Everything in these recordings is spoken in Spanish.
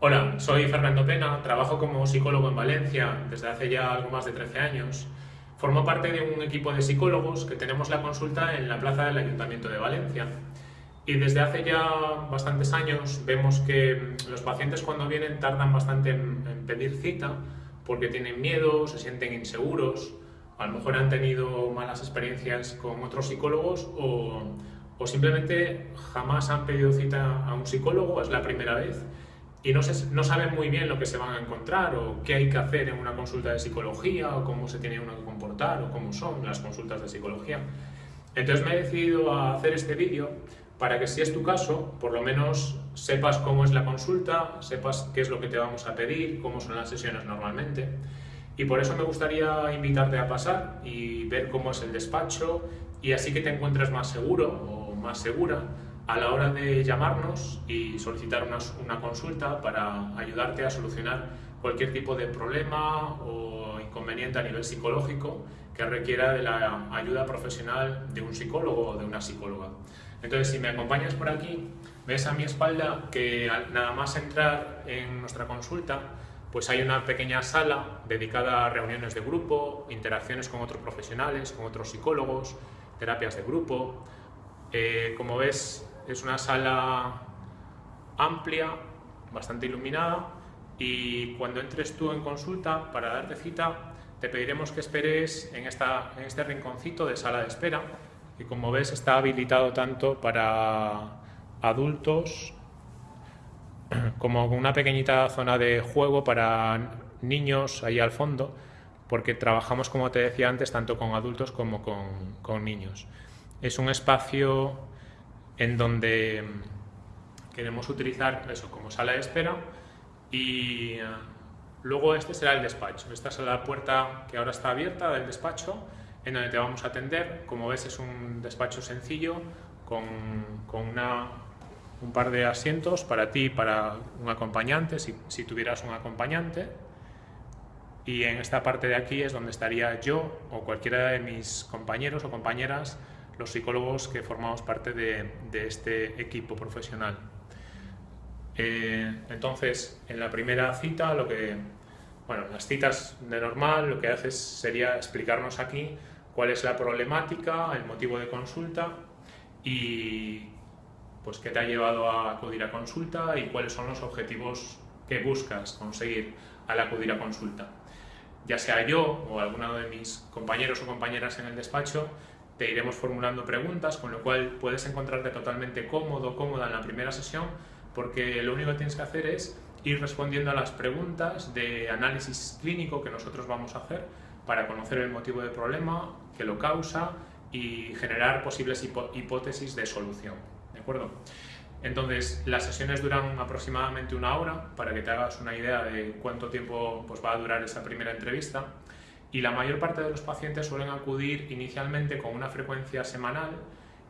Hola, soy Fernando Pena, trabajo como psicólogo en Valencia desde hace ya algo más de 13 años. Formo parte de un equipo de psicólogos que tenemos la consulta en la plaza del Ayuntamiento de Valencia. Y desde hace ya bastantes años vemos que los pacientes cuando vienen tardan bastante en, pedir cita porque tienen miedo, se sienten inseguros, a lo mejor han tenido malas experiencias con otros psicólogos o simplemente jamás han pedido cita a un psicólogo, es la primera vez y no, saben muy bien lo que se van a encontrar o qué hay que hacer en una consulta de psicología o cómo se tiene uno que comportar o cómo son las consultas de psicología. Entonces me he decidido a hacer este vídeo para que si es tu caso, por lo menos sepas cómo es la consulta, sepas qué es lo que te vamos a pedir, cómo son las sesiones normalmente. Y por eso me gustaría invitarte a pasar y ver cómo es el despacho y así que te encuentres más seguro o más segura a la hora de llamarnos y solicitar una, una, consulta para ayudarte a solucionar cualquier tipo de problema o inconveniente a nivel psicológico que requiera de la ayuda profesional de un psicólogo o de una psicóloga. Entonces, si me acompañas por aquí, ves a mi espalda que nada más entrar en nuestra consulta, pues hay una pequeña sala dedicada a reuniones de grupo, interacciones con otros profesionales, con otros psicólogos, terapias de grupo. Eh, como ves, es una sala amplia, bastante iluminada y cuando entres tú en consulta para darte cita te pediremos que esperes en, esta, en este rinconcito de sala de espera y como ves está habilitado tanto para adultos como una pequeñita zona de juego para niños ahí al fondo porque trabajamos, como te decía antes, tanto con adultos como con, con niños. Es un espacio en donde mm, queremos utilizar eso como sala de espera y eh, luego este será el despacho. Esta es la puerta que ahora está abierta del despacho en donde te vamos a atender. Como ves es un despacho sencillo con, con una, un par de asientos para ti y para un acompañante, si, si tuvieras un acompañante. Y en esta parte de aquí es donde estaría yo o cualquiera de mis compañeros o compañeras los psicólogos que formamos parte de, este equipo profesional. Eh, entonces, en la primera cita, lo que, bueno, las citas de normal, lo que haces sería explicarnos aquí cuál es la problemática, el motivo de consulta y pues qué te ha llevado a acudir a consulta y cuáles son los objetivos que buscas conseguir al acudir a consulta. Ya sea yo o alguno de mis compañeros o compañeras en el despacho, te iremos formulando preguntas, con lo cual puedes encontrarte totalmente cómodo, cómoda en la primera sesión, porque lo único que tienes que hacer es ir respondiendo a las preguntas de análisis clínico que nosotros vamos a hacer para conocer el motivo del problema, que lo causa y generar posibles hipótesis de solución. ¿De acuerdo? Entonces, las sesiones duran aproximadamente una hora para que te hagas una idea de cuánto tiempo pues, va a durar esa primera entrevista y la mayor parte de los pacientes suelen acudir inicialmente con una frecuencia semanal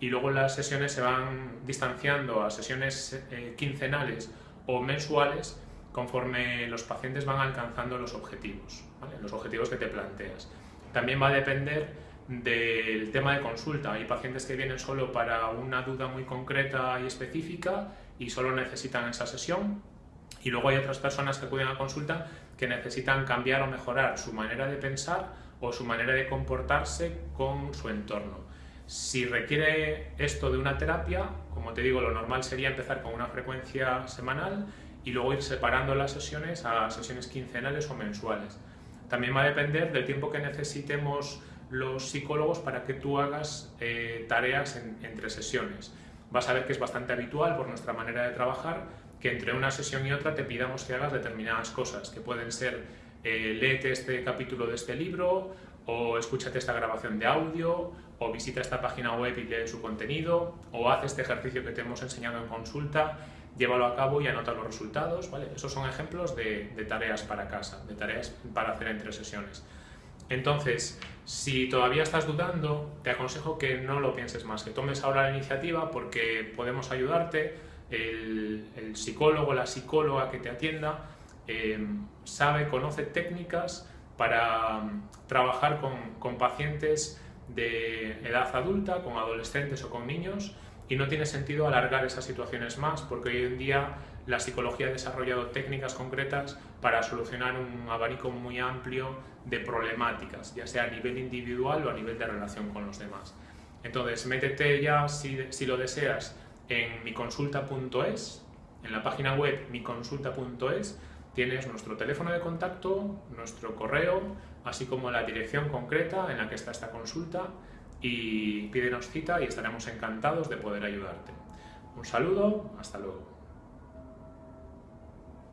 y luego las sesiones se van distanciando a sesiones eh, quincenales o mensuales conforme los pacientes van alcanzando los objetivos, los objetivos que te planteas. También va a depender del tema de consulta. Hay pacientes que vienen solo para una duda muy concreta y específica y solo necesitan esa sesión y luego hay otras personas que acuden a consulta que necesitan cambiar o mejorar su manera de pensar o su manera de comportarse con su entorno. Si requiere esto de una terapia, como te digo, lo normal sería empezar con una frecuencia semanal y luego ir separando las sesiones a sesiones quincenales o mensuales. También va a depender del tiempo que necesitemos los psicólogos para que tú hagas eh, tareas entre sesiones. Vas a ver que es bastante habitual por nuestra manera de trabajar que entre una sesión y otra te pidamos que hagas determinadas cosas, que pueden ser eh, léete este capítulo de este libro, o escúchate esta grabación de audio, o visita esta página web y lee su contenido, o haz este ejercicio que te hemos enseñado en consulta, llévalo a cabo y anota los resultados, ¿vale? Esos son ejemplos de, de tareas para casa, de tareas para hacer entre sesiones. Entonces, si todavía estás dudando, te aconsejo que no lo pienses más, que tomes ahora la iniciativa porque podemos ayudarte, el, el psicólogo, la psicóloga que te atienda, eh, sabe, conoce técnicas para um, trabajar con, con, pacientes de edad adulta, con adolescentes o con niños, y no tiene sentido alargar esas situaciones más, porque hoy en día la psicología ha desarrollado técnicas concretas para solucionar un abanico muy amplio de problemáticas, ya sea a nivel individual o a nivel de relación con los demás. Entonces, métete ya, si, si lo deseas, en miconsulta.es, en la página web miconsulta.es, tienes nuestro teléfono de contacto, nuestro correo, así como la dirección concreta en la que está esta consulta y pídenos cita y estaremos encantados de poder ayudarte. Un saludo, hasta luego.